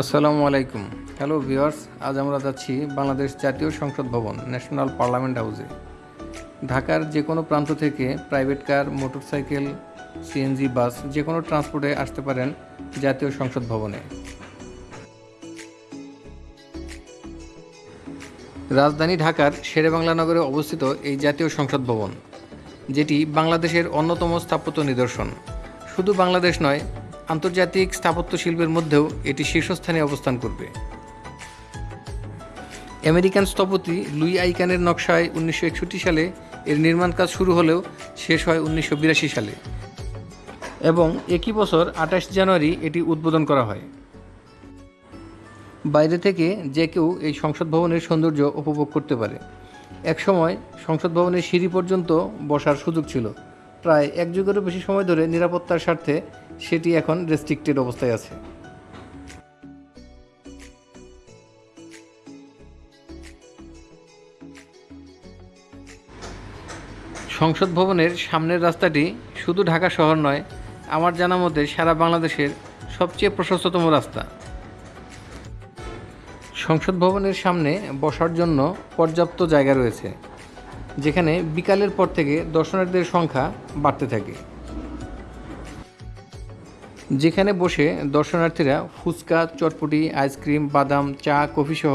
আসসালামু আলাইকুম। Hello viewers আজ আমরা যাচ্ছি বাংলাদেশ জাতীয় সংসদ ভবন ন্যাশনাল পার্লামেন্ট হাউসে ঢাকার যে কোনো প্রান্ত থেকে private car motorcycle CNG bus যে কোনো ট্রান্সপোর্টে আসতে পারেন জাতীয় সংসদ ভবনে। রাজধানী ঢাকার শেরেবাংলা নগরে অবস্থিত এই জাতীয় সংসদ ভবন, যেটি বাংলাদেশের অন্যতম স্থাপত্য নিদর্শন। শুধু বাংলাদেশ নয় আন্তর্জাতিক স্থাপত্য শিল্পের মধ্যেও এটি শীর্ষস্থানে অবস্থান করবে। আমেরিকান স্থপতি লুই আইকানের নকশায় উনিশশো একষট্টি সালে এর নির্মাণ কাজ শুরু হলেও শেষ হয় উনিশশো বিরাশি সালে। এবং একই বছর আঠাশ জানুয়ারি এটি উদ্বোধন করা হয়। বাইরে থেকে যে কেউ এই সংসদ ভবনের সৌন্দর্য উপভোগ করতে পারে। একসময় সংসদ ভবনের সিঁড়ি পর্যন্ত বসার সুযোগ ছিল। প্রায় এক যুগেরও বেশি সময় ধরে নিরাপত্তার স্বার্থে সেটি এখন রেস্ট্রিক্টেড অবস্থায় আছে। সংসদ ভবনের সামনের রাস্তাটি শুধু ঢাকা শহর নয়, আমার জানা মতে সারা বাংলাদেশের সবচেয়ে প্রশস্ততম রাস্তা। সংসদ ভবনের সামনে বসার জন্য পর্যাপ্ত জায়গা রয়েছে, যেখানে বিকালের পর থেকে দর্শনার্থীদের সংখ্যা বাড়তে থাকে। যেখানে বসে দর্শনার্থীরা ফুচকা, চটপটি, আইসক্রিম, বাদাম, চা, কফি সহ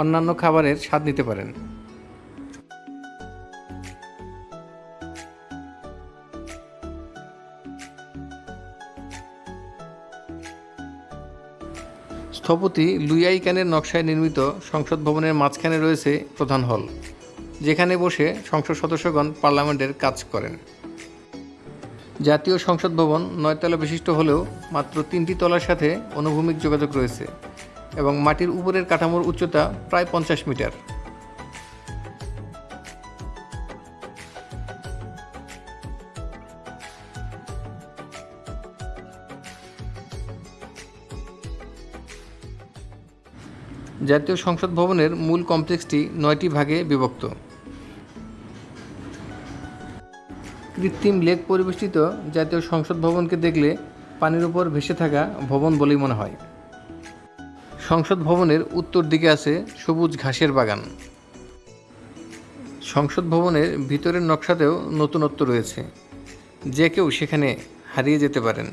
অন্যান্য খাবারের স্বাদ নিতে পারেন। স্থপতি লুইয়াই ক্যানের নকশায় নির্মিত সংসদ ভবনের মাঝখানে রয়েছে প্রধান হল, যেখানে বসে সংসদ সদস্যগণ পার্লামেন্টের কাজ করেন। জাতীয় সংসদ ভবন নয়তলা বিশিষ্ট হলেও মাত্র তিনটি তলার সাথে অনুভূমিক যোগাযোগ রয়েছে এবং মাটির উপরের কাঠামোর উচ্চতা প্রায় পঞ্চাশ মিটার। জাতীয় সংসদ ভবনের মূল কমপ্লেক্সটি নয়টি ভাগে বিভক্ত। কৃত্রিম লেক পরিবেষ্টিত জাতীয় সংসদ ভবনকে দেখলে পানির উপর ভেসে থাকা ভবন বলেই মনে হয়। সংসদ ভবনের উত্তর দিকে আছে সবুজ ঘাসের বাগান। সংসদ ভবনের ভিতরের নকশাতেও নতুনত্ব রয়েছে। যে কেউ সেখানে হারিয়ে যেতে পারেন।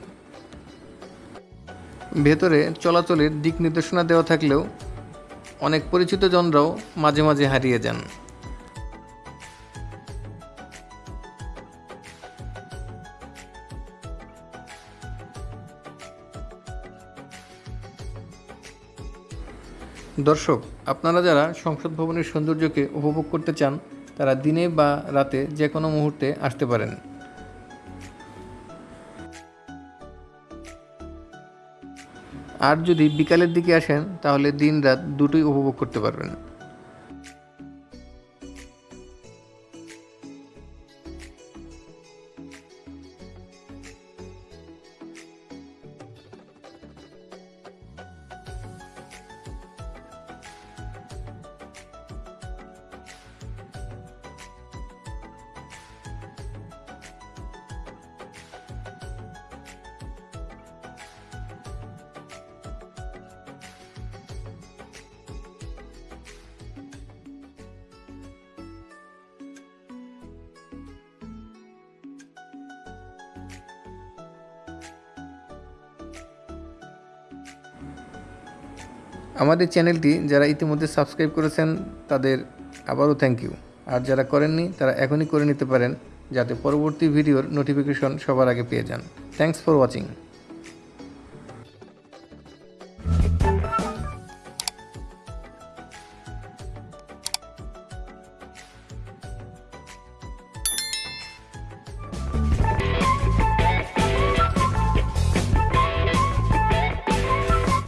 ভেতরে চলাচলের দিক নির্দেশনা দেওয়া থাকলেও অনেক পরিচিত জনরাও মাঝে মাঝে হারিয়ে যান। দর্শক, আপনারা যারা সংসদ ভবনের সৌন্দর্যকে উপভোগ করতে চান, তারা দিনে বা রাতে যে কোনো মুহূর্তে আসতে পারেন। আর যদি বিকালের দিকে আসেন, তাহলে দিন রাত দুটোই উপভোগ করতে পারবেন। আমাদের চ্যানেলটি যারা ইতিমধ্যে সাবস্ক্রাইব করেছেন, তাদের আবারও থ্যাংক ইউ আর যারা করেননি, তারা এখনই করে নিতে পারেন, যাতে পরবর্তী ভিডিওর নোটিফিকেশন সবার আগে পেয়ে যান। Thanks for watching